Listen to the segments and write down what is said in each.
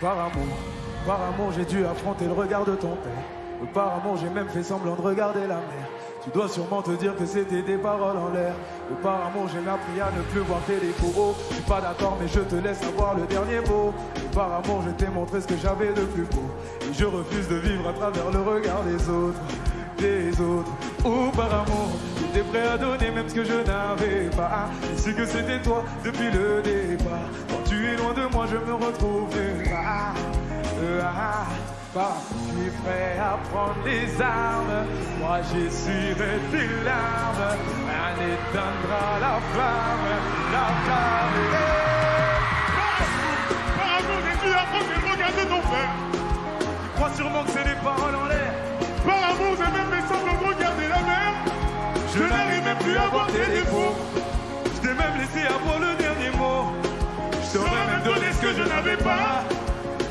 Par amour, par amour, j'ai dû affronter le regard de ton père. Par amour, j'ai même fait semblant de regarder la mer. Tu dois sûrement te dire que c'était des paroles en l'air. par amour, j'ai appris à ne plus voir tes défauts. Je suis pas d'accord, mais je te laisse avoir le dernier mot. par amour, je t'ai montré ce que j'avais de plus beau. Et je refuse de vivre à travers le regard des autres. Des autres. Oh, par amour, j'étais prêt à donner même ce que je n'avais pas. Et c'est que c'était toi depuis le départ. Quand tu es loin de moi, je me retrouve pas. Ah, pas. Je suis prêt à prendre les armes. Moi, j'essuierai tes larmes. Un éteindra la flamme. N'avais pas.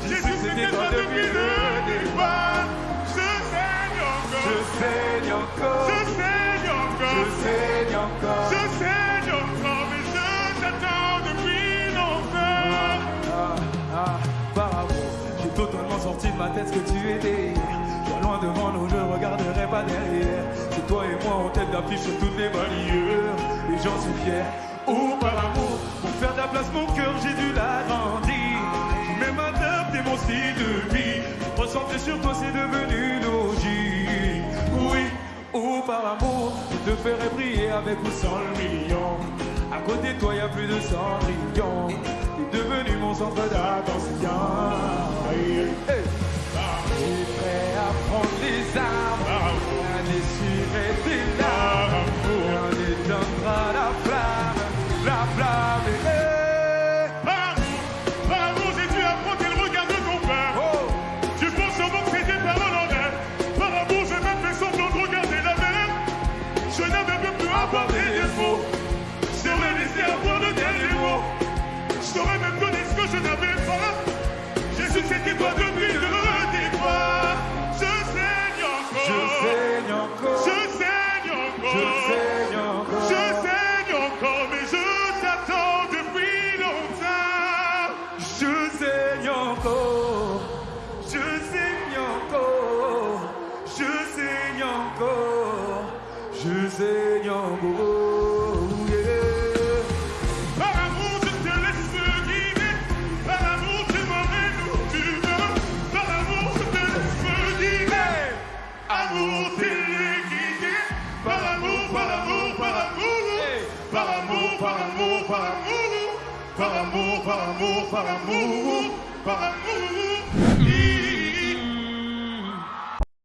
J'ai su c'était toi depuis le départ. Je saigne encore. Je saigne encore. Je saigne encore. Je saigne encore. Je saigne encore. Mais je t'attends depuis longtemps. Ah, ah, par amour, j'ai totalement sorti de ma tête ce que tu étais. Toi loin devant nous, je regarderai pas derrière. C'est toi et moi en tête d'affiche sur toutes les balayeurs. Et j'en suis fier. Oh, par amour, par amour, je te ferai briller avec ou sans le million. À côté de toi, y a plus de cendrillon. T'es devenu mon centre d'attention. Hey, hey. Suis prêt à prendre les armes, à essuyer tes larmes, on éteindra la flamme, la flamme. N'avais yeah. Par amour, je te laisse guider. Par amour, tu m'emmènes où tu veux. Par amour, je te laisse guider. Amour, téléguidé. Par amour, par amour, par amour. Par amour, par amour, par amour. Par amour, par amour, par amour. Par amour.